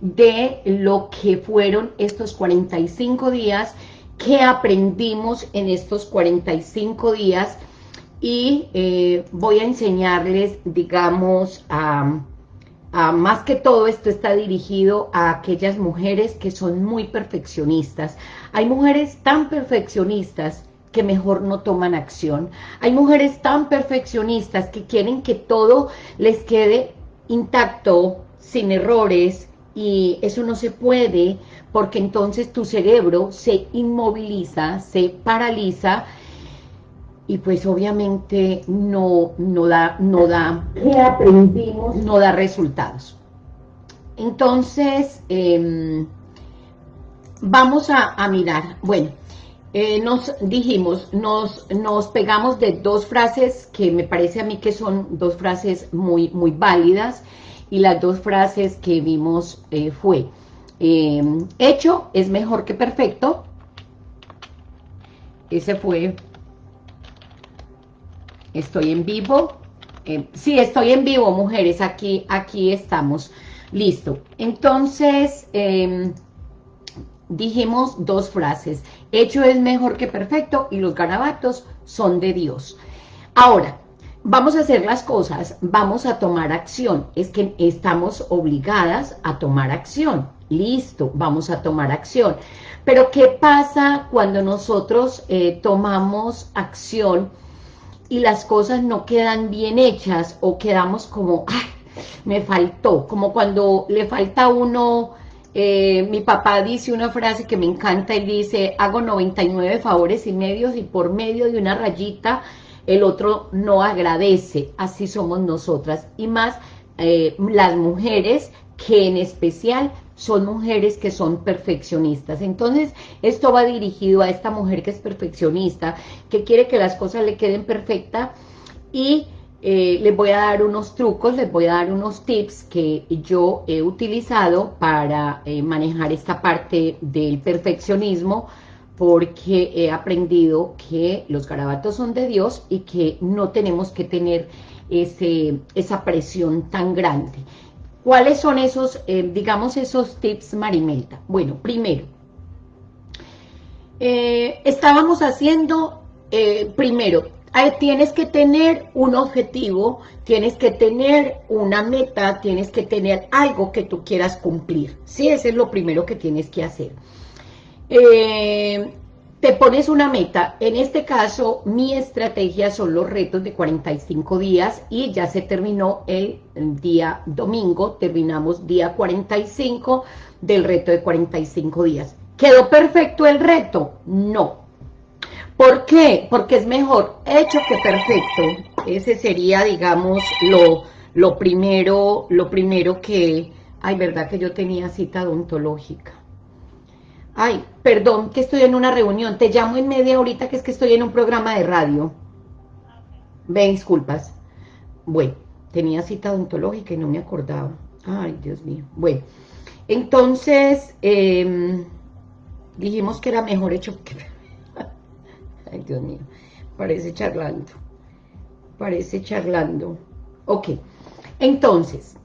de lo que fueron estos 45 días, qué aprendimos en estos 45 días y eh, voy a enseñarles, digamos, a, más que todo esto está dirigido a aquellas mujeres que son muy perfeccionistas. Hay mujeres tan perfeccionistas que mejor no toman acción. Hay mujeres tan perfeccionistas que quieren que todo les quede intacto, sin errores, y eso no se puede porque entonces tu cerebro se inmoviliza, se paraliza y pues obviamente no, no da, no da. No da resultados. Entonces, em, vamos a, mirar, bueno, eh, nos dijimos, nos, nos pegamos de dos frases que me parece a mí que son dos frases muy, muy válidas, y las dos frases que vimos eh, fue, eh, hecho es mejor que perfecto, ese fue, estoy en vivo, eh, sí, estoy en vivo, mujeres, aquí, aquí estamos, listo. Entonces, em, dijimos dos frases, hecho es mejor que perfecto y los garabatos son de Dios. Ahora, vamos a hacer las cosas, vamos a tomar acción. Es que estamos obligadas a tomar acción. Listo, vamos a tomar acción. Pero ¿qué pasa cuando nosotros eh, tomamos acción y las cosas no quedan bien hechas o quedamos como, ¡ay, me faltó! Como cuando le falta uno... Eh, mi papá dice una frase que me encanta y dice, hago 99 favores y medios y por medio de una rayita el otro no agradece, así somos nosotras, y más eh, las mujeres que en especial son mujeres que son perfeccionistas. Entonces, esto va dirigido a esta mujer que es perfeccionista, que quiere que las cosas le queden perfectas y eh, les voy a dar unos trucos, les voy a dar unos tips que yo he utilizado para eh, manejar esta parte del perfeccionismo, porque he aprendido que los garabatos son de Dios y que no tenemos que tener ese, esa presión tan grande. ¿Cuáles son esos, eh, digamos, esos tips, Marimelta? Bueno, primero, eh, estábamos haciendo, eh, primero, tienes que tener un objetivo, tienes que tener una meta, tienes que tener algo que tú quieras cumplir. Sí, ese es lo primero que tienes que hacer. Eh, te pones una meta, en este caso mi estrategia son los retos de 45 días y ya se terminó el día domingo, terminamos día 45 del reto de 45 días. ¿Quedó perfecto el reto? No. ¿Por qué? Porque es mejor hecho que perfecto. Ese sería, digamos, lo, lo primero, lo primero que... Ay, verdad que yo tenía cita odontológica. Ay, perdón, que estoy en una reunión. Te llamo en media horita que es que estoy en un programa de radio. Ve, disculpas. Bueno, tenía cita odontológica y no me acordaba. Ay, Dios mío. Bueno, entonces, em, dijimos que era mejor hecho que... Ay, Dios mío. Parece charlando. Parece charlando. Ok. Entonces,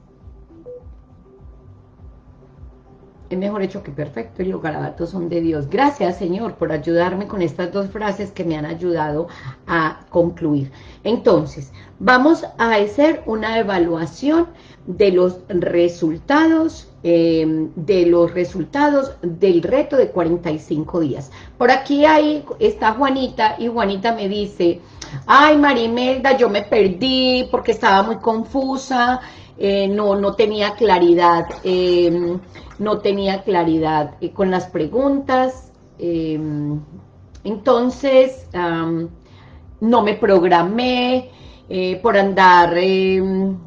es mejor hecho que perfecto y los garabatos son de Dios. Gracias, Señor, por ayudarme con estas dos frases que me han ayudado a concluir. Entonces, vamos a hacer una evaluación de los resultados, em, de los resultados del reto de 45 días. Por aquí ahí está Juanita, y Juanita me dice, ay Marimelda, yo me perdí porque estaba muy confusa, eh, no, no tenía claridad, em, no tenía claridad eh, con las preguntas, em, entonces no me programé eh, por andar, em,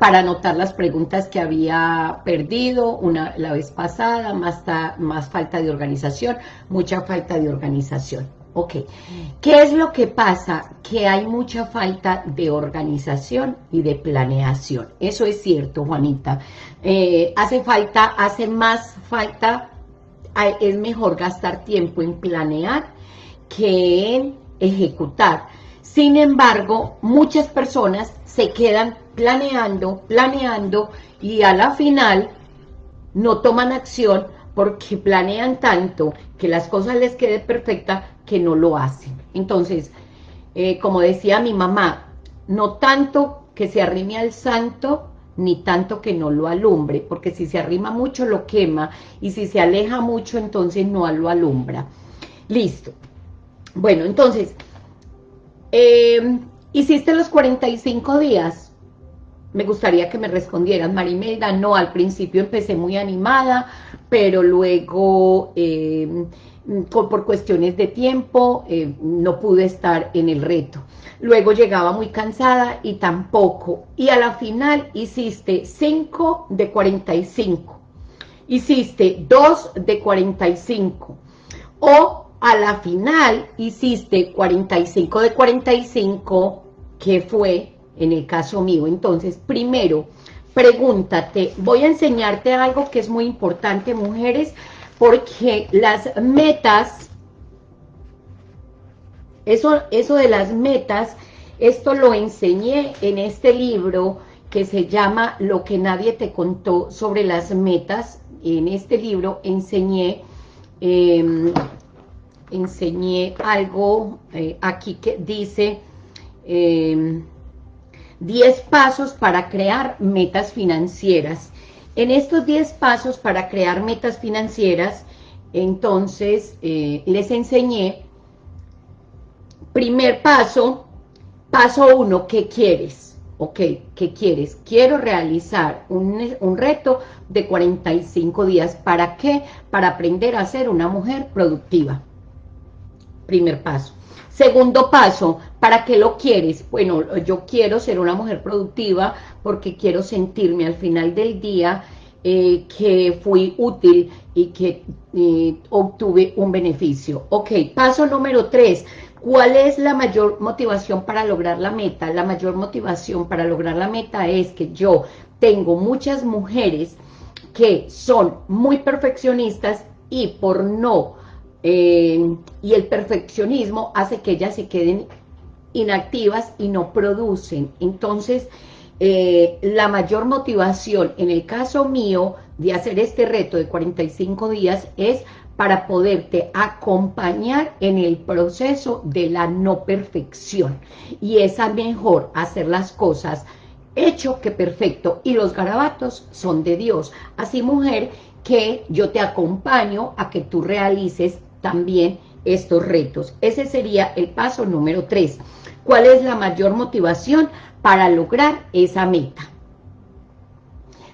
para anotar las preguntas que había perdido una, la vez pasada, más, más falta de organización, mucha falta de organización. Ok, ¿qué es lo que pasa? Que hay mucha falta de organización y de planeación. Eso es cierto, Juanita. Eh, hace falta, hace más falta, es mejor gastar tiempo en planear que en ejecutar. Sin embargo, muchas personas se quedan planeando, planeando y a la final no toman acción porque planean tanto que las cosas les quede perfecta que no lo hacen. Entonces, eh, como decía mi mamá, no tanto que se arrime al santo, ni tanto que no lo alumbre, porque si se arrima mucho lo quema, y si se aleja mucho, entonces no lo alumbra. Listo. Bueno, entonces, eh, hiciste los 45 días, me gustaría que me respondieran, Marimelda, no, al principio empecé muy animada, pero luego... Eh, por cuestiones de tiempo eh, no pude estar en el reto. Luego llegaba muy cansada y tampoco. Y a la final hiciste 5 de 45. Hiciste 2 de 45. O a la final hiciste 45 de 45, que fue en el caso mío. Entonces, primero, pregúntate, voy a enseñarte algo que es muy importante, mujeres, porque las metas, eso, eso de las metas, esto lo enseñé en este libro que se llama Lo que nadie te contó sobre las metas. En este libro enseñé, em, enseñé algo eh, aquí que dice 10 em, pasos para crear metas financieras. En estos 10 pasos para crear metas financieras, entonces eh, les enseñé, primer paso, paso uno, ¿qué quieres? Ok, ¿qué quieres? Quiero realizar un, un reto de 45 días. ¿Para qué? Para aprender a ser una mujer productiva. Primer paso. Segundo paso, ¿para qué lo quieres? Bueno, yo quiero ser una mujer productiva porque quiero sentirme al final del día eh, que fui útil y que eh, obtuve un beneficio. Ok, paso número tres. ¿Cuál es la mayor motivación para lograr la meta? La mayor motivación para lograr la meta es que yo tengo muchas mujeres que son muy perfeccionistas y por no eh, y el perfeccionismo hace que ellas se queden inactivas y no producen. Entonces, eh, la mayor motivación en el caso mío de hacer este reto de 45 días es para poderte acompañar en el proceso de la no perfección. Y es mejor hacer las cosas hecho que perfecto. Y los garabatos son de Dios. Así, mujer, que yo te acompaño a que tú realices también estos retos. Ese sería el paso número tres. ¿Cuál es la mayor motivación para lograr esa meta?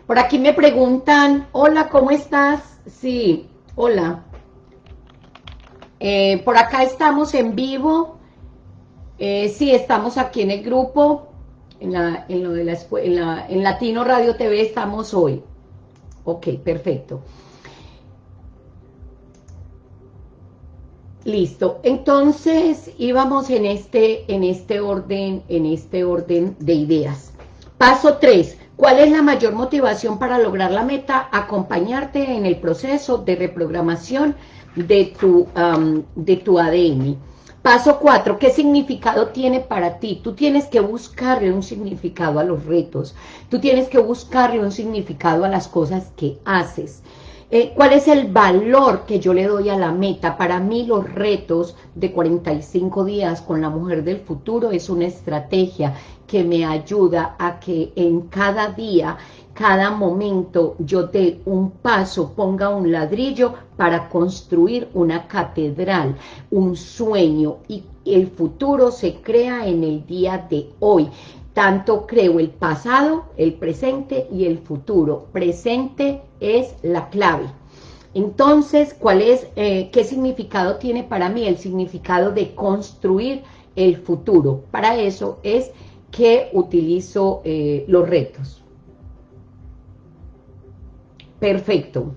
Por aquí me preguntan, hola, ¿cómo estás? Sí, hola. Eh, por acá estamos en vivo. Eh, sí, estamos aquí en el grupo, en, la, en, lo de la, en, la, en Latino Radio TV estamos hoy. Ok, perfecto. Listo, entonces íbamos en este, en este orden, en este orden de ideas. Paso 3. ¿Cuál es la mayor motivación para lograr la meta? Acompañarte en el proceso de reprogramación de tu, de tu ADN. Paso 4. ¿Qué significado tiene para ti? Tú tienes que buscarle un significado a los retos. Tú tienes que buscarle un significado a las cosas que haces. Eh, ¿Cuál es el valor que yo le doy a la meta? Para mí los retos de 45 días con la mujer del futuro es una estrategia que me ayuda a que en cada día, cada momento yo dé un paso, ponga un ladrillo para construir una catedral, un sueño y el futuro se crea en el día de hoy. Tanto creo el pasado, el presente y el futuro. Presente es la clave. Entonces, ¿cuál es, eh, qué significado tiene para mí? El significado de construir el futuro. Para eso es que utilizo eh, los retos. Perfecto.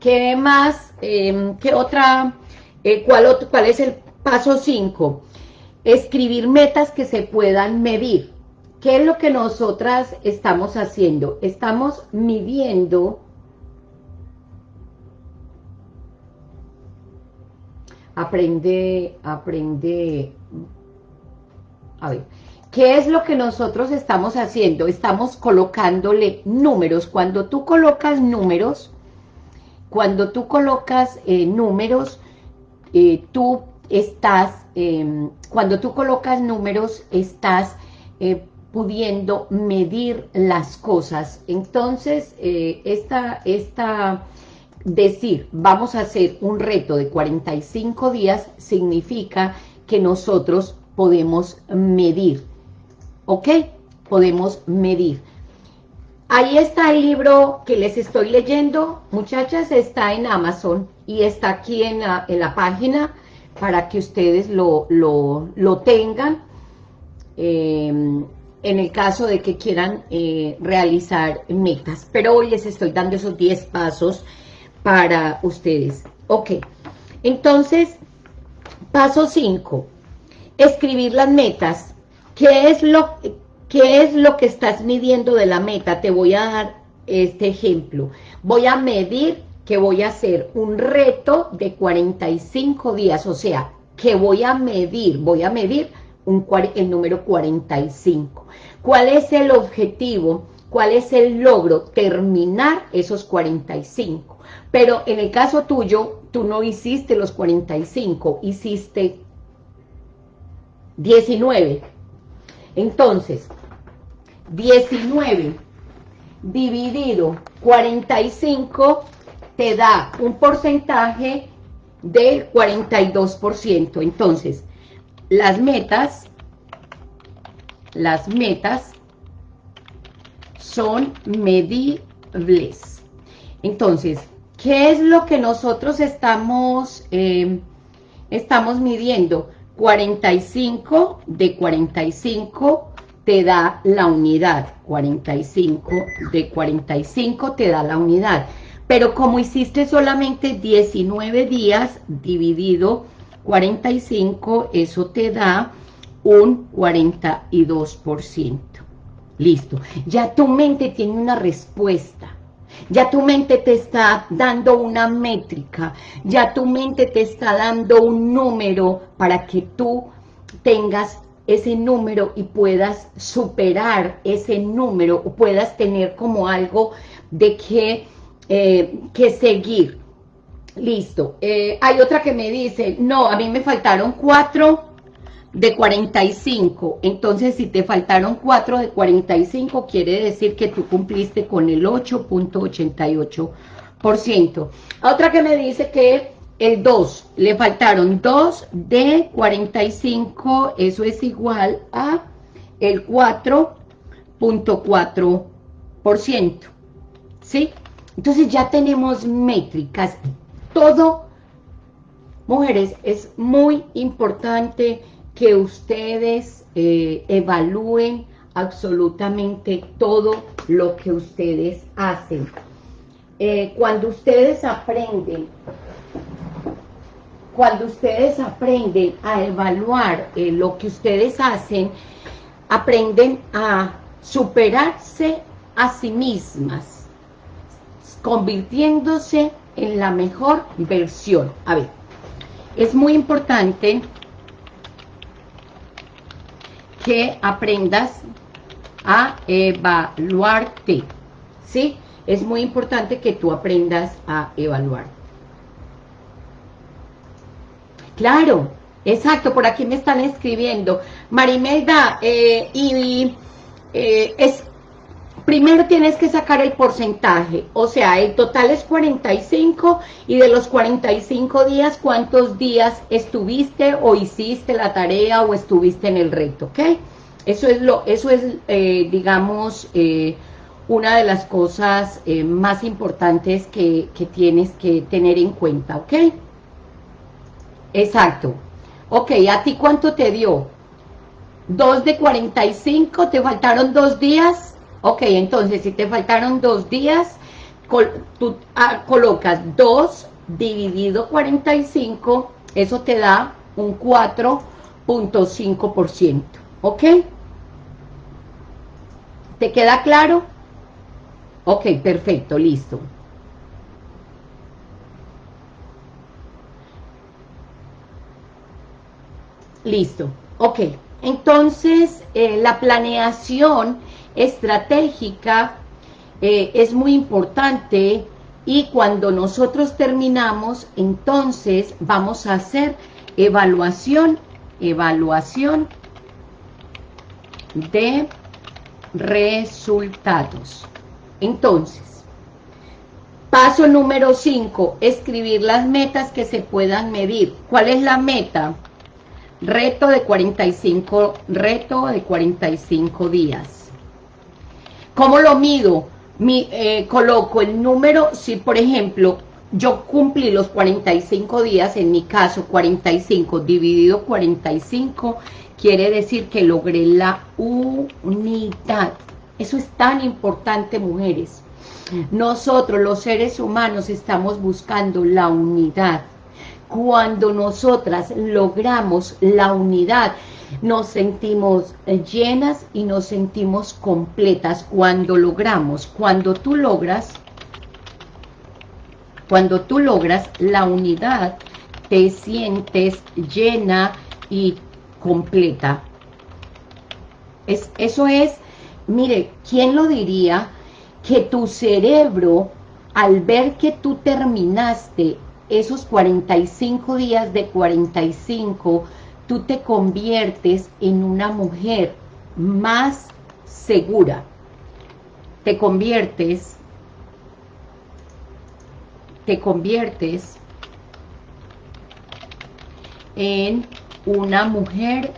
¿Qué más? Em, ¿Qué otra? Eh, ¿cuál, ¿Cuál es el paso 5? Escribir metas que se puedan medir. ¿Qué es lo que nosotras estamos haciendo? Estamos midiendo aprende, aprende, a ver, ¿Qué es lo que nosotros estamos haciendo? Estamos colocándole números. Cuando tú colocas números, cuando tú colocas eh, números, eh, tú estás, em, cuando tú colocas números, estás eh, pudiendo medir las cosas. Entonces, esta, esta, decir, vamos a hacer un reto de 45 días, significa que nosotros podemos medir ¿ok? Podemos medir. Ahí está el libro que les estoy leyendo, muchachas, está en Amazon y está aquí en la, página para que ustedes lo, tengan em, en el caso de que quieran eh, realizar metas. Pero hoy les estoy dando esos 10 pasos para ustedes. Ok, entonces, paso 5, escribir las metas. ¿Qué es, lo, ¿Qué es lo que estás midiendo de la meta? Te voy a dar este ejemplo. Voy a medir que voy a hacer un reto de 45 días, o sea, que voy a medir, voy a medir el número 45. ¿Cuál es el objetivo? ¿Cuál es el logro? Terminar esos 45. Pero en el caso tuyo, tú no hiciste los 45, hiciste 19. Entonces, 19 dividido 45 te da un porcentaje del 42%. Entonces, las metas, las metas son medibles. Entonces, ¿qué es lo que nosotros estamos, eh, estamos midiendo? 45 de 45 te da la unidad, 45 de 45 te da la unidad, pero como hiciste solamente 19 días dividido 45, eso te da un 42%. Listo, ya tu mente tiene una respuesta, ya tu mente te está dando una métrica, ya tu mente te está dando un número para que tú tengas ese número y puedas superar ese número o puedas tener como algo de que, eh, que seguir. Listo. Eh, hay otra que me dice, no, a mí me faltaron cuatro de 45. Entonces, si te faltaron 4 de 45, quiere decir que tú cumpliste con el 8.88%. Otra que me dice que el 2, le faltaron 2 de 45, eso es igual a el 4.4%. ¿Sí? Entonces ya tenemos métricas. Todo, mujeres, es muy importante que ustedes eh, evalúen absolutamente todo lo que ustedes hacen. Eh, cuando ustedes aprenden, cuando ustedes aprenden a evaluar eh, lo que ustedes hacen, aprenden a superarse a sí mismas, convirtiéndose en la mejor versión. A ver, es muy importante que aprendas a evaluarte, ¿sí? Es muy importante que tú aprendas a evaluar. Claro, exacto, por aquí me están escribiendo. Marimelda, eh, y eh, es primero tienes que sacar el porcentaje, o sea, el total es 45 y de los 45 días, ¿cuántos días estuviste o hiciste la tarea o estuviste en el reto? ¿Ok? Eso es, lo, eso es eh, digamos, eh, una de las cosas eh, más importantes que, que tienes que tener en cuenta, ¿ok? Exacto. Ok, ¿a ti cuánto te dio? ¿Dos de 45? ¿Te faltaron dos días? Ok, entonces si te faltaron dos días, tú ah, colocas 2 dividido 45, eso te da un 4.5%, ¿ok? ¿Te queda claro? Ok, perfecto, listo. Listo, ok. Entonces, eh, la planeación estratégica eh, es muy importante y cuando nosotros terminamos, entonces vamos a hacer evaluación, evaluación de resultados. Entonces, paso número 5, escribir las metas que se puedan medir. ¿Cuál es la meta? Reto de 45, reto de 45 días. ¿Cómo lo mido? Mi, eh, coloco el número, si por ejemplo yo cumplí los 45 días, en mi caso 45 dividido 45, quiere decir que logré la unidad. Eso es tan importante, mujeres. Nosotros, los seres humanos, estamos buscando la unidad. Cuando nosotras logramos la unidad, nos sentimos llenas y nos sentimos completas. Cuando logramos, cuando tú logras, cuando tú logras la unidad, te sientes llena y completa. Es, eso es, mire, ¿quién lo diría? Que tu cerebro, al ver que tú terminaste esos 45 días de 45, tú te conviertes en una mujer más segura. Te conviertes, te conviertes en una mujer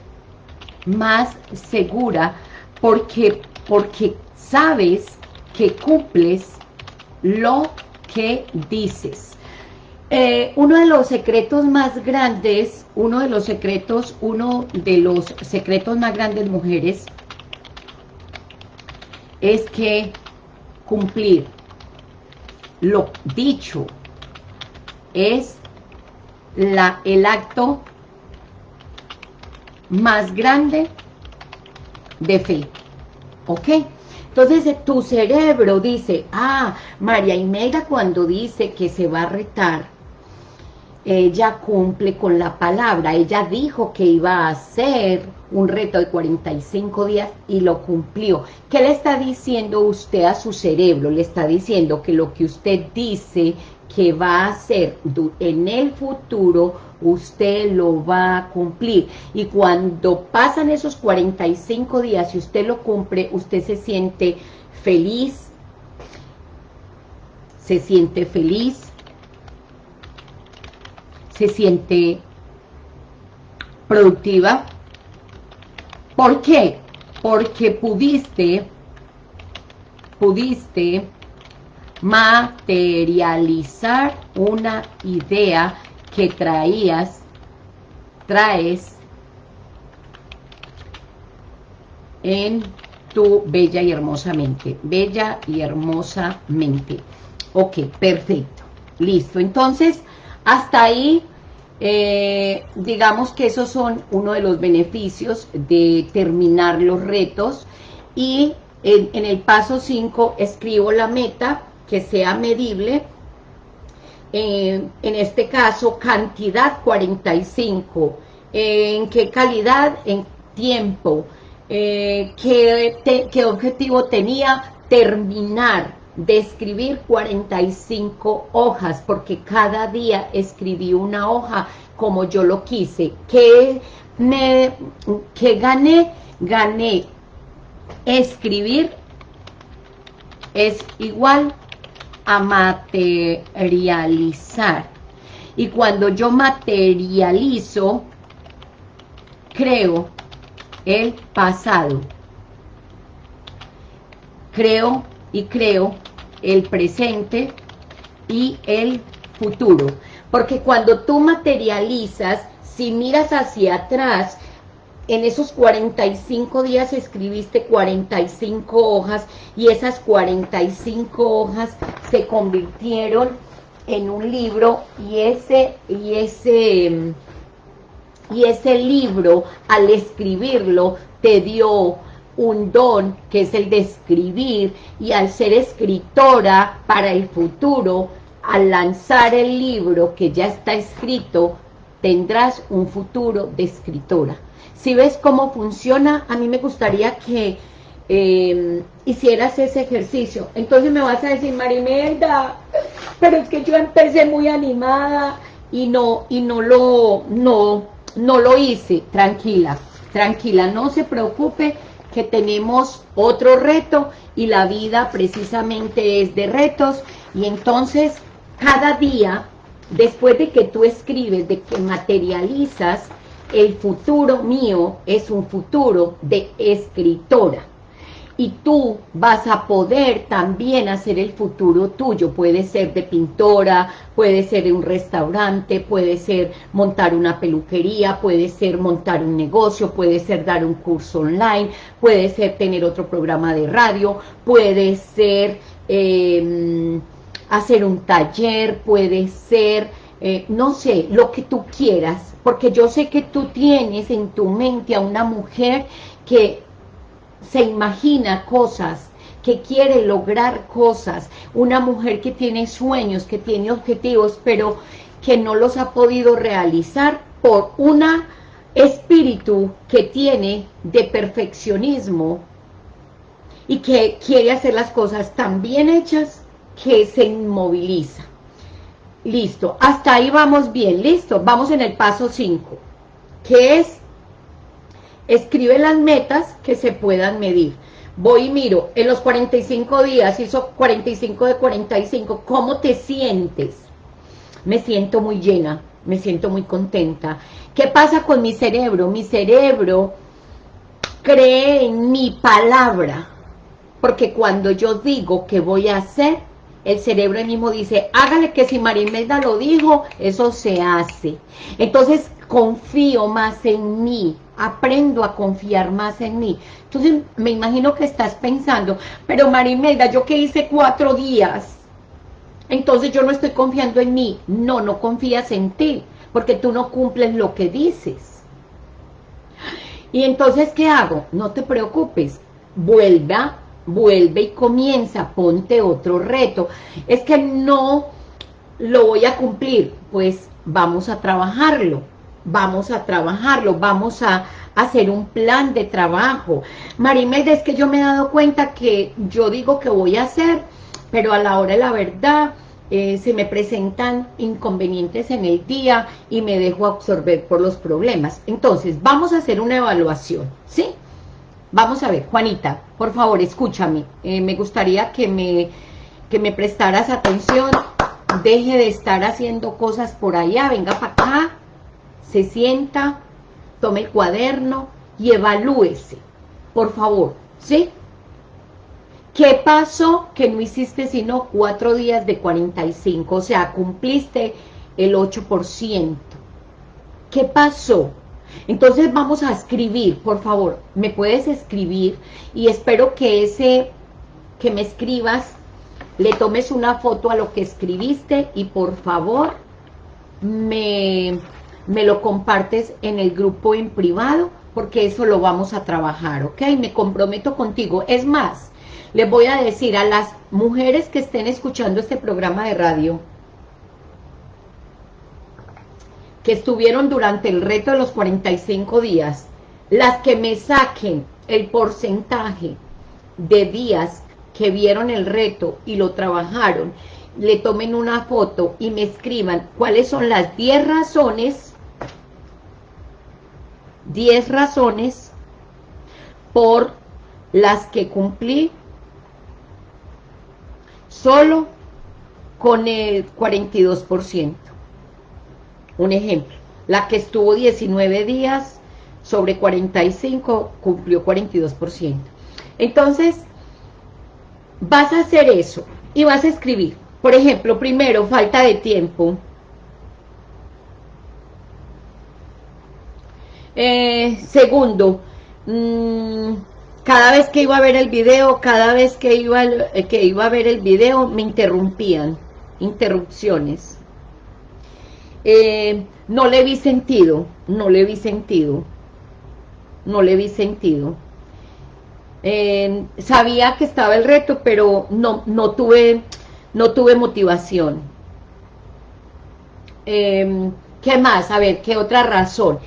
más segura porque, porque sabes que cumples lo que dices. Eh, uno de los secretos más grandes, uno de los secretos, uno de los secretos más grandes, mujeres, es que cumplir lo dicho es la, el acto más grande de fe, ¿ok? Entonces eh, tu cerebro dice, ah, María Imelda cuando dice que se va a retar, ella cumple con la palabra, ella dijo que iba a hacer un reto de 45 días y lo cumplió. ¿Qué le está diciendo usted a su cerebro? Le está diciendo que lo que usted dice que va a hacer en el futuro, usted lo va a cumplir. Y cuando pasan esos 45 días y usted lo cumple, usted se siente feliz, se siente feliz, se siente productiva. ¿Por qué? Porque pudiste, pudiste materializar una idea que traías, traes en tu bella y hermosa mente. Bella y hermosa mente. Ok, perfecto. Listo. Entonces, hasta ahí, eh, digamos que esos son uno de los beneficios de terminar los retos. Y en, el paso 5 escribo la meta que sea medible, eh, en este caso cantidad 45, en qué calidad, en tiempo, eh, qué, objetivo tenía terminar de escribir 45 hojas, porque cada día escribí una hoja como yo lo quise. ¿Qué, me, qué gané? Gané escribir es igual a materializar. Y cuando yo materializo, creo el pasado. Creo y creo el presente y el futuro. Porque cuando tú materializas, si miras hacia atrás, en esos 45 días escribiste 45 hojas y esas 45 hojas se convirtieron en un libro y ese, y ese, y ese libro al escribirlo te dio un don que es el de escribir y al ser escritora para el futuro, al lanzar el libro que ya está escrito, tendrás un futuro de escritora Si ves cómo funciona, a mí me gustaría que eh, hicieras ese ejercicio. Entonces me vas a decir, Marimelda, pero es que yo empecé muy animada y no, y no lo, no, no lo hice. Tranquila, tranquila, no se preocupe que tenemos otro reto y la vida precisamente es de retos. Y entonces cada día, después de que tú escribes, de que materializas, el futuro mío es un futuro de escritora y tú vas a poder también hacer el futuro tuyo, puede ser de pintora, puede ser un restaurante, puede ser montar una peluquería, puede ser montar un negocio, puede ser dar un curso online, puede ser tener otro programa de radio, puede ser em, hacer un taller, puede ser, eh, no sé, lo que tú quieras, porque yo sé que tú tienes en tu mente a una mujer que se imagina cosas, que quiere lograr cosas, una mujer que tiene sueños, que tiene objetivos, pero que no los ha podido realizar por un espíritu que tiene de perfeccionismo y que quiere hacer las cosas tan bien hechas que se inmoviliza. Listo, hasta ahí vamos bien, listo, vamos en el paso 5, que es escribe las metas que se puedan medir. Voy y miro, en los 45 días, hizo 45 de 45, ¿cómo te sientes? Me siento muy llena, me siento muy contenta. ¿Qué pasa con mi cerebro? Mi cerebro cree en mi palabra, porque cuando yo digo que voy a hacer, el cerebro mismo dice, hágale que si Marimelda lo dijo, eso se hace. Entonces, confío más en mí, aprendo a confiar más en mí. Entonces, me imagino que estás pensando, pero Marimelda, yo que hice cuatro días, entonces yo no estoy confiando en mí. No, no confías en ti, porque tú no cumples lo que dices. Y entonces, ¿qué hago? No te preocupes, vuelva, vuelve y comienza, ponte otro reto. Es que no lo voy a cumplir, pues vamos a trabajarlo vamos a trabajarlo, vamos a hacer un plan de trabajo. Marimelda, es que yo me he dado cuenta que yo digo que voy a hacer, pero a la hora de la verdad eh, se me presentan inconvenientes en el día y me dejo absorber por los problemas. Entonces, vamos a hacer una evaluación, ¿sí? Vamos a ver, Juanita, por favor, escúchame. Eh, me gustaría que me, que me prestaras atención. Deje de estar haciendo cosas por allá, venga para acá se sienta, tome el cuaderno y evalúese, por favor, ¿sí? ¿Qué pasó que no hiciste sino cuatro días de 45? O sea, cumpliste el 8%. ¿Qué pasó? Entonces vamos a escribir, por favor, me puedes escribir y espero que ese que me escribas le tomes una foto a lo que escribiste y por favor me me lo compartes en el grupo en privado, porque eso lo vamos a trabajar, ¿ok? Me comprometo contigo. Es más, les voy a decir a las mujeres que estén escuchando este programa de radio, que estuvieron durante el reto de los 45 días, las que me saquen el porcentaje de días que vieron el reto y lo trabajaron, le tomen una foto y me escriban cuáles son las 10 razones 10 razones por las que cumplí solo con el 42%. Un ejemplo, la que estuvo 19 días sobre 45 cumplió 42%. Entonces, vas a hacer eso y vas a escribir. Por ejemplo, primero, falta de tiempo. Eh, segundo, mm, cada vez que iba a ver el video, cada vez que iba, eh, que iba a ver el video, me interrumpían, interrupciones. Eh, no le vi sentido, no le vi sentido, no le vi sentido. sabía que estaba el reto, pero no, no, tuve, no tuve motivación. ¿Qué más? A ver, ¿qué otra razón?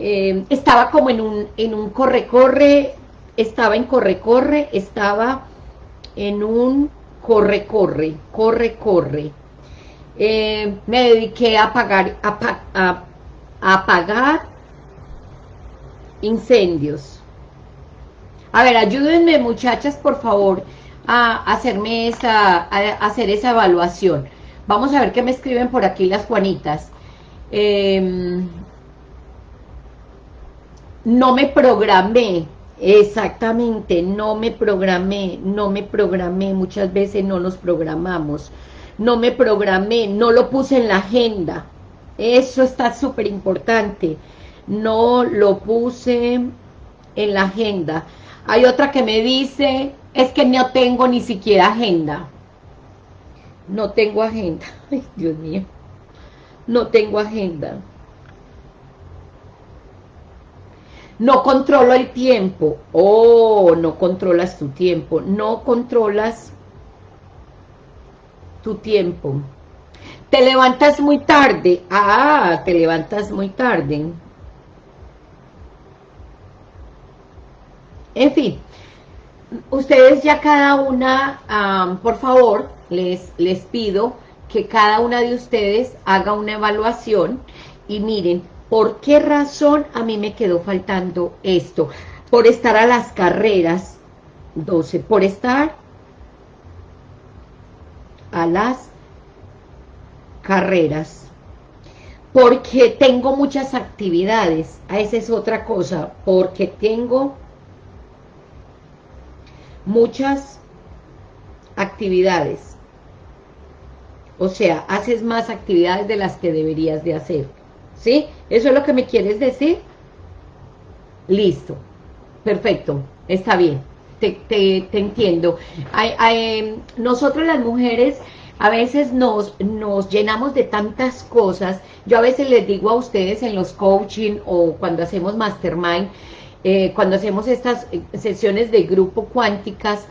Eh, estaba como en un, en un corre-corre, estaba en corre-corre, estaba en un corre-corre, corre-corre. Eh, me dediqué a pagar, a, apagar incendios. A ver, ayúdenme muchachas, por favor, a hacerme esa, a hacer esa evaluación. Vamos a ver qué me escriben por aquí las Juanitas. Em, no me programé, exactamente, no me programé, no me programé, muchas veces no nos programamos, no me programé, no lo puse en la agenda, eso está súper importante, no lo puse en la agenda. Hay otra que me dice, es que no tengo ni siquiera agenda, no tengo agenda, ay Dios mío, no tengo agenda. No controlo el tiempo. Oh, no controlas tu tiempo. No controlas tu tiempo. Te levantas muy tarde. Ah, te levantas muy tarde. En fin, ustedes ya cada una, por favor, les, les pido que cada una de ustedes haga una evaluación y miren, ¿Por qué razón a mí me quedó faltando esto? Por estar a las carreras, 12, por estar a las carreras, porque tengo muchas actividades, a esa es otra cosa, porque tengo muchas actividades, o sea, haces más actividades de las que deberías de hacer. ¿Sí? ¿Eso es lo que me quieres decir? Listo. Perfecto. Está bien. Te, entiendo. nosotros las mujeres a veces nos, nos llenamos de tantas cosas. Yo a veces les digo a ustedes en los coaching o cuando hacemos mastermind, eh, cuando hacemos estas eh, sesiones de grupo cuánticas,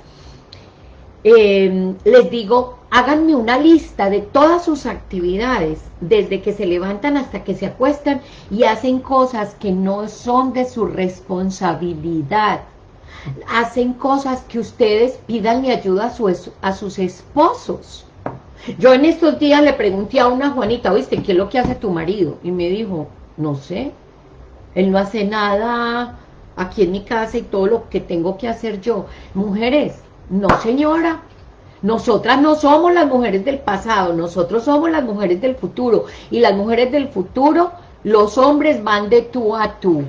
eh, les digo, háganme una lista de todas sus actividades, desde que se levantan hasta que se acuestan y hacen cosas que no son de su responsabilidad. Hacen cosas que ustedes pidanle ayuda a, a sus esposos. Yo en estos días le pregunté a una Juanita, ¿viste qué es lo que hace tu marido? Y me dijo, no sé, él no hace nada aquí en mi casa y todo lo que tengo que hacer yo. Mujeres, no señora, nosotras no somos las mujeres del pasado, nosotros somos las mujeres del futuro. Y las mujeres del futuro, los hombres van de tú a tú.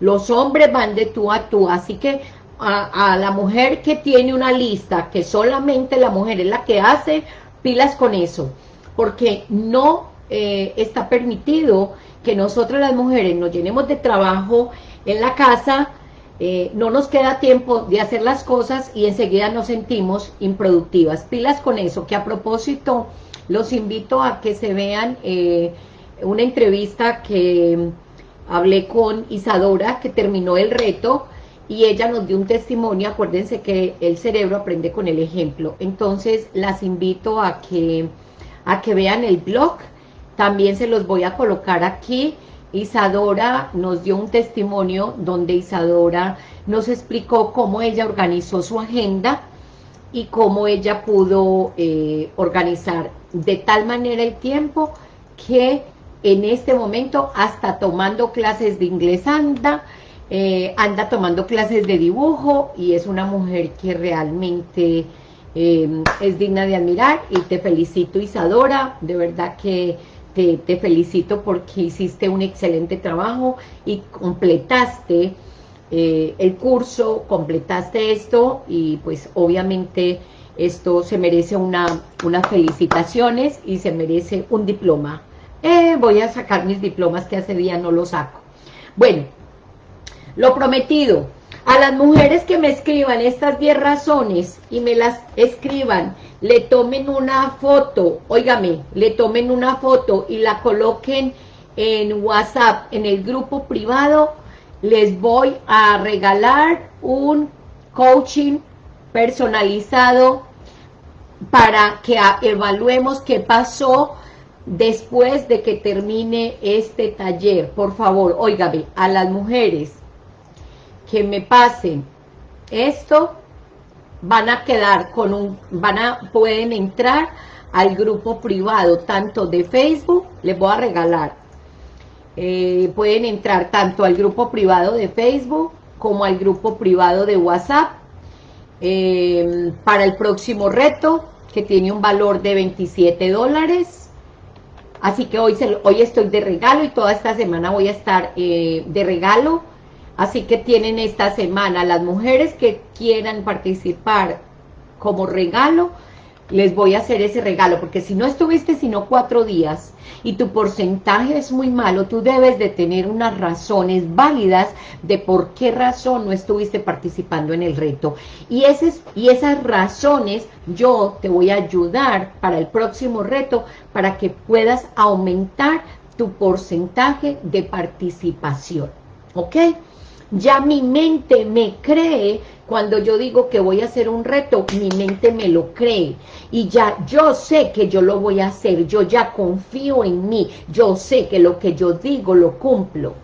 Los hombres van de tú a tú. Así que a, la mujer que tiene una lista, que solamente la mujer es la que hace, pilas con eso. Porque no eh, está permitido que nosotras las mujeres nos llenemos de trabajo en la casa, eh, no nos queda tiempo de hacer las cosas y enseguida nos sentimos improductivas. Pilas con eso, que a propósito los invito a que se vean eh, una entrevista que hablé con Isadora, que terminó el reto, y ella nos dio un testimonio, acuérdense que el cerebro aprende con el ejemplo, entonces las invito a que, a que vean el blog, también se los voy a colocar aquí, Isadora nos dio un testimonio donde Isadora nos explicó cómo ella organizó su agenda y cómo ella pudo eh, organizar de tal manera el tiempo que en este momento hasta tomando clases de inglés anda, eh, anda tomando clases de dibujo y es una mujer que realmente eh, es digna de admirar y te felicito Isadora, de verdad que te, felicito porque hiciste un excelente trabajo y completaste eh, el curso, completaste esto y pues obviamente esto se merece una, unas felicitaciones y se merece un diploma. Eh, voy a sacar mis diplomas que hace día no los saco. Bueno, lo prometido, a las mujeres que me escriban estas 10 razones y me las escriban, le tomen una foto, óigame, le tomen una foto y la coloquen en WhatsApp, en el grupo privado, les voy a regalar un coaching personalizado para que evaluemos qué pasó después de que termine este taller, por favor, óigame, a las mujeres que me pasen esto, van a quedar con un, van a, pueden entrar al grupo privado, tanto de Facebook, les voy a regalar, eh, pueden entrar tanto al grupo privado de Facebook, como al grupo privado de WhatsApp, eh, para el próximo reto, que tiene un valor de 27 dólares, así que hoy, se, hoy estoy de regalo y toda esta semana voy a estar eh, de regalo, Así que tienen esta semana las mujeres que quieran participar como regalo, les voy a hacer ese regalo, porque si no estuviste sino cuatro días y tu porcentaje es muy malo, tú debes de tener unas razones válidas de por qué razón no estuviste participando en el reto. Y, y esas razones yo te voy a ayudar para el próximo reto, para que puedas aumentar tu porcentaje de participación. ¿Ok? Ya mi mente me cree, cuando yo digo que voy a hacer un reto, mi mente me lo cree. Y ya yo sé que yo lo voy a hacer, yo ya confío en mí, yo sé que lo que yo digo lo cumplo.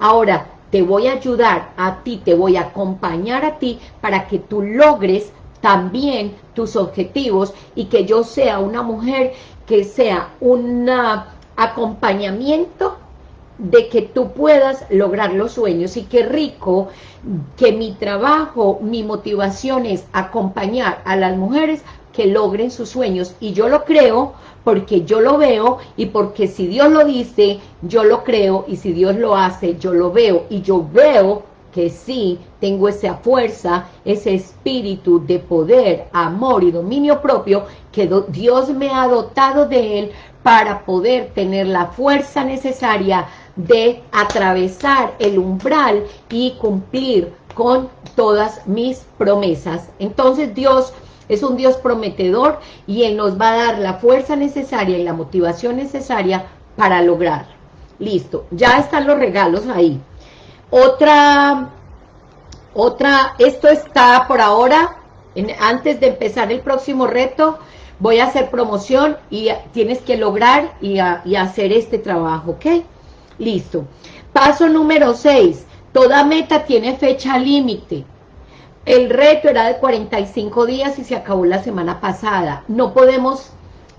Ahora, te voy a ayudar a ti, te voy a acompañar a ti para que tú logres también tus objetivos y que yo sea una mujer que sea un acompañamiento de que tú puedas lograr los sueños y qué rico que mi trabajo, mi motivación es acompañar a las mujeres que logren sus sueños. Y yo lo creo porque yo lo veo y porque si Dios lo dice, yo lo creo. Y si Dios lo hace, yo lo veo. Y yo veo que sí tengo esa fuerza, ese espíritu de poder, amor y dominio propio que Dios me ha dotado de él para poder tener la fuerza necesaria de atravesar el umbral y cumplir con todas mis promesas. Entonces Dios es un Dios prometedor y Él nos va a dar la fuerza necesaria y la motivación necesaria para lograr. Listo, ya están los regalos ahí. Otra, otra, esto está por ahora, antes de empezar el próximo reto, voy a hacer promoción y tienes que lograr y, y hacer este trabajo, ¿ok? Listo. Paso número 6. Toda meta tiene fecha límite. El reto era de 45 días y se acabó la semana pasada. No podemos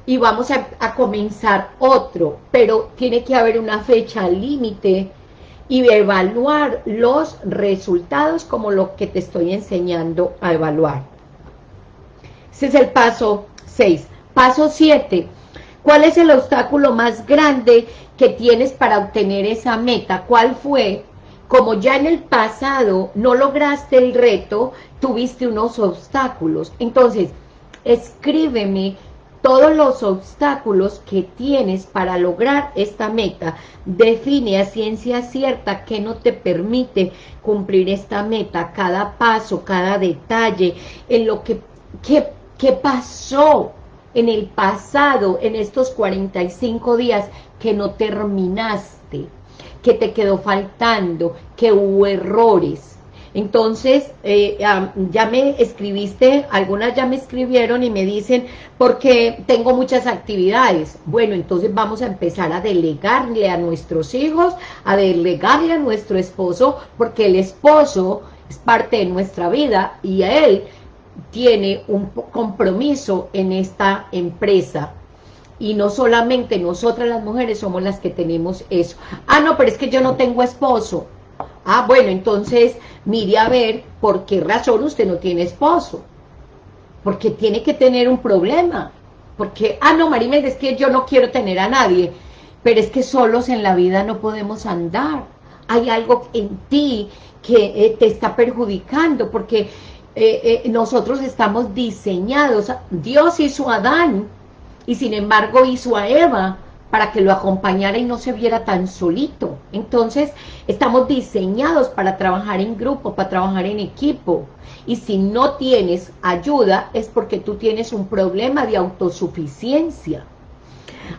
y vamos a, comenzar otro, pero tiene que haber una fecha límite y evaluar los resultados como lo que te estoy enseñando a evaluar. Ese es el paso 6. Paso 7. ¿Cuál es el obstáculo más grande que tienes para obtener esa meta? ¿Cuál fue? Como ya en el pasado no lograste el reto, tuviste unos obstáculos. Entonces, escríbeme todos los obstáculos que tienes para lograr esta meta. Define a ciencia cierta que no te permite cumplir esta meta, cada paso, cada detalle, en lo que, qué, qué pasó en el pasado, en estos 45 días, que no terminaste, que te quedó faltando, que hubo errores. Entonces, eh, ya me escribiste, algunas ya me escribieron y me dicen, porque tengo muchas actividades. Bueno, entonces vamos a empezar a delegarle a nuestros hijos, a delegarle a nuestro esposo, porque el esposo es parte de nuestra vida y a él tiene un compromiso en esta empresa y no solamente nosotras las mujeres somos las que tenemos eso. Ah, no, pero es que yo no tengo esposo. Ah, bueno, entonces mire a ver por qué razón usted no tiene esposo. Porque tiene que tener un problema. Porque, ah, no, Marimel, es que yo no quiero tener a nadie. Pero es que solos en la vida no podemos andar. Hay algo en ti que eh, te está perjudicando, porque eh, eh, nosotros estamos diseñados, Dios hizo a Adán y sin embargo hizo a Eva para que lo acompañara y no se viera tan solito. Entonces, estamos diseñados para trabajar en grupo, para trabajar en equipo. Y si no tienes ayuda, es porque tú tienes un problema de autosuficiencia.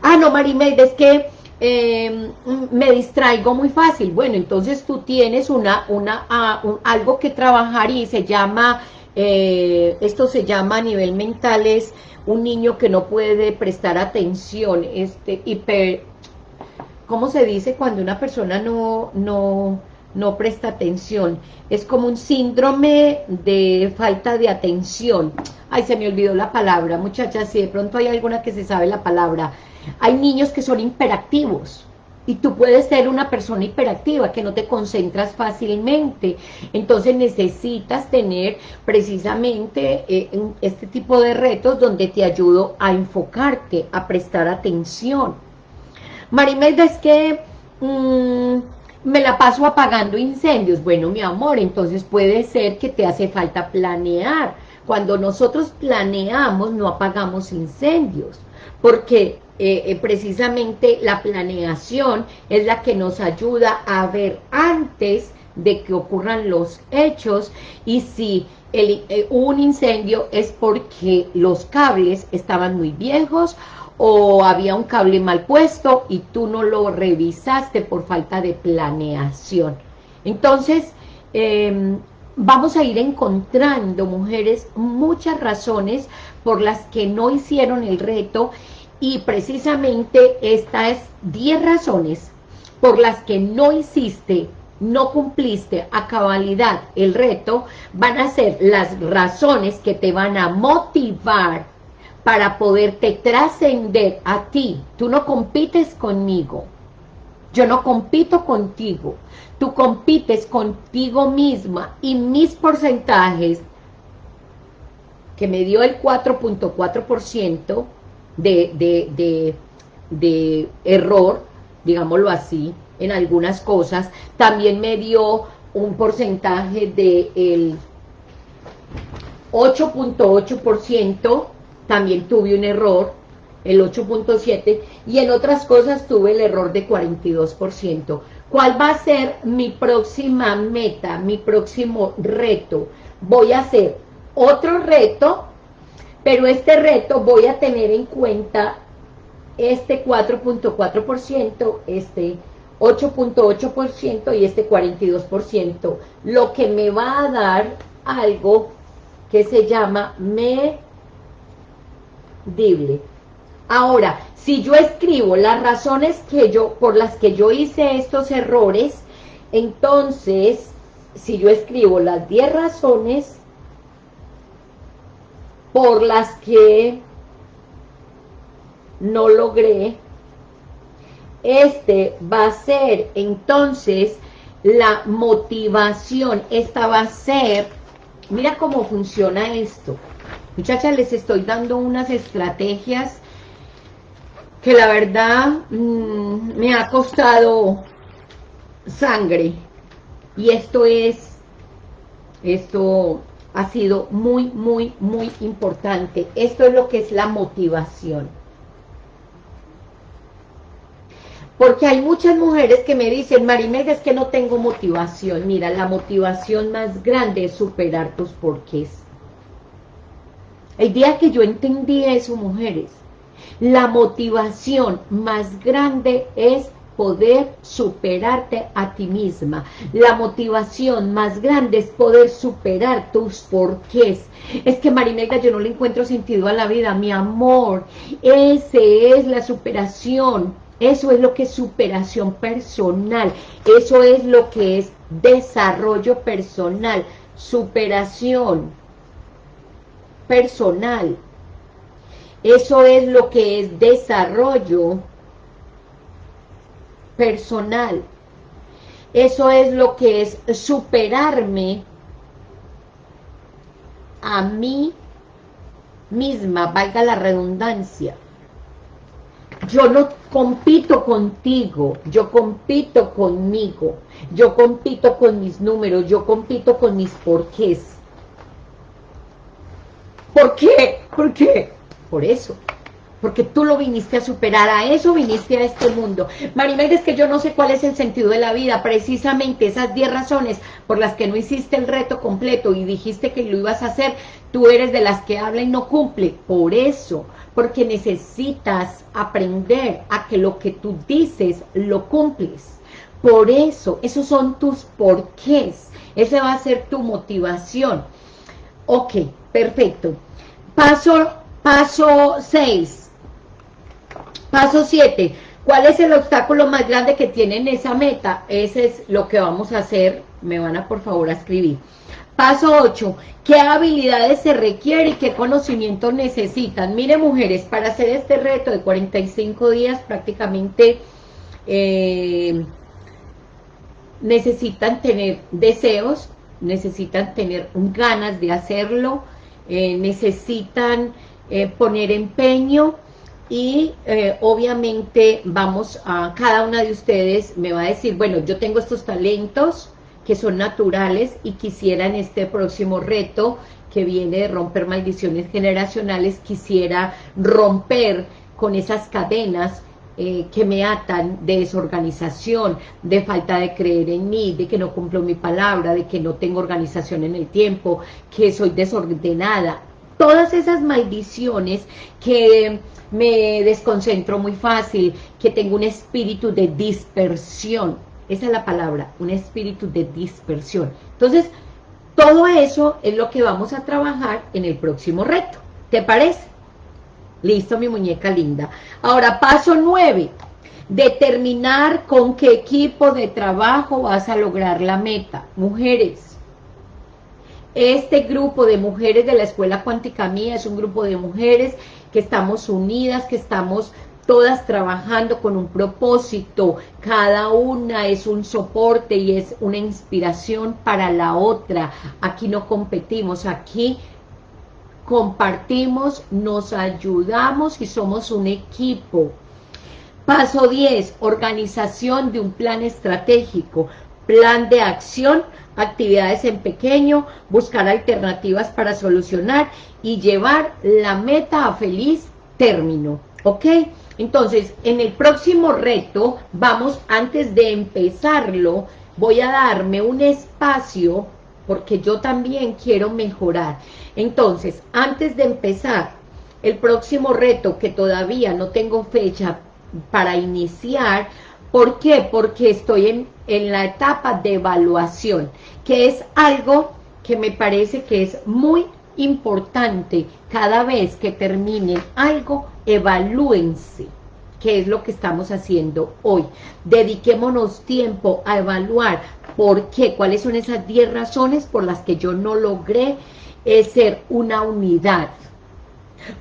Ah, no, Marimelda, es que em, me distraigo muy fácil. Bueno, entonces tú tienes una, una, ah, algo que trabajar y se llama eh, esto se llama a nivel mental, es un niño que no puede prestar atención, este, hiper, ¿cómo se dice cuando una persona no, no, no presta atención? Es como un síndrome de falta de atención. Ay, se me olvidó la palabra, muchachas, si de pronto hay alguna que se sabe la palabra. Hay niños que son hiperactivos, y tú puedes ser una persona hiperactiva, que no te concentras fácilmente. Entonces necesitas tener precisamente eh, este tipo de retos donde te ayudo a enfocarte, a prestar atención. Marimelda, es que mm, me la paso apagando incendios. Bueno, mi amor, entonces puede ser que te hace falta planear. Cuando nosotros planeamos, no apagamos incendios, porque eh, eh, precisamente la planeación es la que nos ayuda a ver antes de que ocurran los hechos y si el, eh, un incendio es porque los cables estaban muy viejos o había un cable mal puesto y tú no lo revisaste por falta de planeación. Entonces, em, vamos a ir encontrando, mujeres, muchas razones por las que no hicieron el reto y precisamente estas 10 razones por las que no hiciste, no cumpliste a cabalidad el reto, van a ser las razones que te van a motivar para poderte trascender a ti. Tú no compites conmigo, yo no compito contigo, tú compites contigo misma y mis porcentajes que me dio el 4.4%, de, de, error, digámoslo así, en algunas cosas. También me dio un porcentaje del 8.8%, también tuve un error, el 8.7%, y en otras cosas tuve el error de 42%. ¿Cuál va a ser mi próxima meta, mi próximo reto? Voy a hacer otro reto pero este reto voy a tener en cuenta este 4.4%, este 8.8% y este 42%, lo que me va a dar algo que se llama medible. Ahora, si yo escribo las razones que yo, por las que yo hice estos errores, entonces, si yo escribo las 10 razones, por las que no logré, este va a ser entonces la motivación, esta va a ser, mira cómo funciona esto, muchachas les estoy dando unas estrategias que la verdad mm, me ha costado sangre. Y esto es, esto ha sido muy, muy, muy importante. Esto es lo que es la motivación. Porque hay muchas mujeres que me dicen, Marimelda, es que no tengo motivación. Mira, la motivación más grande es superar tus porqués. El día que yo entendí eso, mujeres, la motivación más grande es poder superarte a ti misma. La motivación más grande es poder superar tus porqués. Es que Marimelda, yo no le encuentro sentido a la vida, mi amor. Ese es la superación. Eso es lo que es superación personal. Eso es lo que es desarrollo personal. Superación personal. Eso es lo que es desarrollo personal. Eso es lo que es superarme a mí misma, valga la redundancia. Yo no compito contigo, yo compito conmigo, yo compito con mis números, yo compito con mis porqués. ¿Por qué? ¿Por qué? Por eso porque tú lo viniste a superar, a eso viniste a este mundo. Marimelda, es que yo no sé cuál es el sentido de la vida, precisamente esas 10 razones por las que no hiciste el reto completo y dijiste que lo ibas a hacer, tú eres de las que habla y no cumple, por eso, porque necesitas aprender a que lo que tú dices lo cumples. Por eso, esos son tus porqués, esa va a ser tu motivación. Ok, perfecto. Paso, paso 6. Paso 7. ¿Cuál es el obstáculo más grande que tienen esa meta? Ese es lo que vamos a hacer. Me van a por favor a escribir. Paso 8. ¿Qué habilidades se requiere y qué conocimientos necesitan? Mire, mujeres, para hacer este reto de 45 días prácticamente eh, necesitan tener deseos, necesitan tener ganas de hacerlo, eh, necesitan eh, poner empeño y eh, obviamente vamos a, cada una de ustedes me va a decir, bueno, yo tengo estos talentos que son naturales y quisiera en este próximo reto que viene de romper maldiciones generacionales, quisiera romper con esas cadenas eh, que me atan de desorganización, de falta de creer en mí, de que no cumplo mi palabra, de que no tengo organización en el tiempo, que soy desordenada. Todas esas maldiciones que me desconcentro muy fácil, que tengo un espíritu de dispersión. Esa es la palabra, un espíritu de dispersión. Entonces, todo eso es lo que vamos a trabajar en el próximo reto. ¿Te parece? Listo, mi muñeca linda. Ahora, paso nueve. Determinar con qué equipo de trabajo vas a lograr la meta. Mujeres. Este grupo de mujeres de la Escuela Cuántica Mía es un grupo de mujeres que estamos unidas, que estamos todas trabajando con un propósito, cada una es un soporte y es una inspiración para la otra, aquí no competimos, aquí compartimos, nos ayudamos y somos un equipo. Paso 10, organización de un plan estratégico, plan de acción, actividades en pequeño, buscar alternativas para solucionar y llevar la meta a feliz término, ¿ok? Entonces, en el próximo reto, vamos, antes de empezarlo, voy a darme un espacio, porque yo también quiero mejorar. Entonces, antes de empezar el próximo reto, que todavía no tengo fecha para iniciar, ¿por qué? Porque estoy en, en la etapa de evaluación, que es algo que me parece que es muy importante. Cada vez que terminen algo, evalúense qué es lo que estamos haciendo hoy. Dediquémonos tiempo a evaluar por qué, cuáles son esas 10 razones por las que yo no logré es ser una unidad.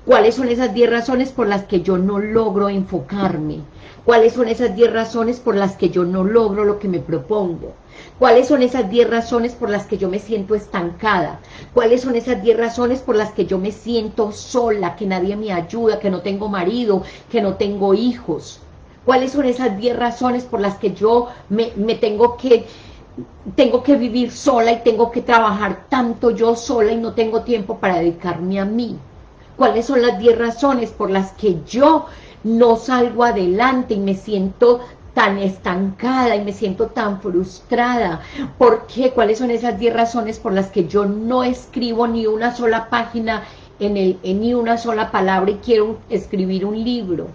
¿Cuáles son esas 10 razones por las que yo no logro enfocarme? ¿Cuáles son esas 10 razones por las que yo no logro lo que me propongo? ¿Cuáles son esas 10 razones por las que yo me siento estancada? ¿Cuáles son esas 10 razones por las que yo me siento sola, que nadie me ayuda, que no tengo marido, que no tengo hijos? ¿Cuáles son esas 10 razones por las que yo me, me tengo que tengo que vivir sola y tengo que trabajar tanto yo sola y no tengo tiempo para dedicarme a mí. ¿Cuáles son las 10 razones por las que yo no salgo adelante y me siento tan estancada y me siento tan frustrada? ¿Por qué? ¿Cuáles son esas 10 razones por las que yo no escribo ni una sola página en, el, en ni una sola palabra y quiero escribir un libro?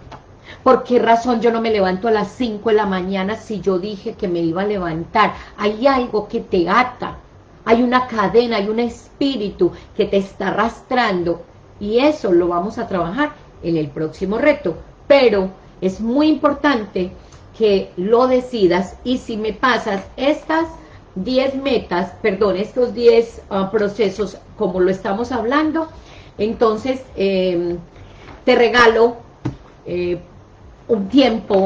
¿Por qué razón yo no me levanto a las 5 de la mañana si yo dije que me iba a levantar? Hay algo que te ata, hay una cadena, hay un espíritu que te está arrastrando y eso lo vamos a trabajar en el próximo reto. Pero es muy importante que lo decidas y si me pasas estas 10 metas, perdón, estos 10 ah, procesos como lo estamos hablando, entonces em, te regalo eh, un tiempo,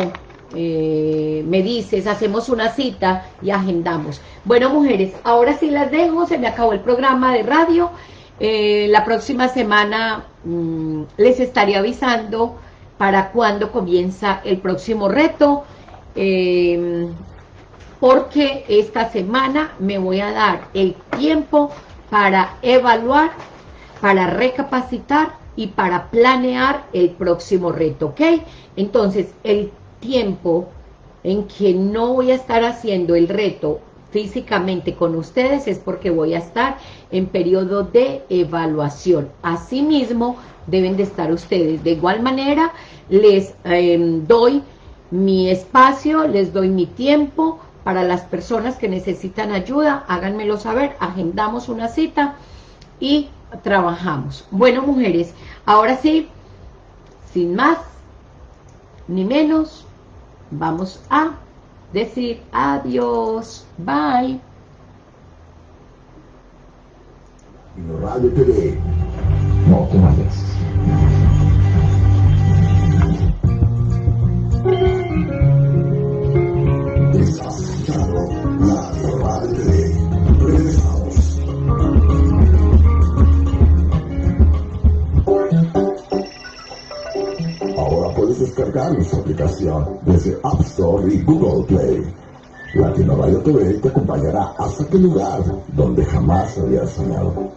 eh, me dices, hacemos una cita y agendamos. Bueno, mujeres, ahora sí las dejo, se me acabó el programa de radio. Eh, la próxima semana mm, les estaré avisando para cuándo comienza el próximo reto, em, porque esta semana me voy a dar el tiempo para evaluar, para recapacitar y para planear el próximo reto, ¿ok? Entonces, el tiempo en que no voy a estar haciendo el reto físicamente con ustedes es porque voy a estar en periodo de evaluación. Asimismo, deben de estar ustedes. De igual manera, les em, doy mi espacio, les doy mi tiempo. Para las personas que necesitan ayuda, háganmelo saber, agendamos una cita y trabajamos. Bueno, mujeres, ahora sí, sin más ni menos, vamos a decir adiós. Bye. Radio TV. No te vayas. Estás la Radio TV. Regresamos. Ahora puedes descargar nuestra aplicación desde App Store y Google Play. Latino Radio TV te acompañará hasta aquel lugar donde jamás habías soñado.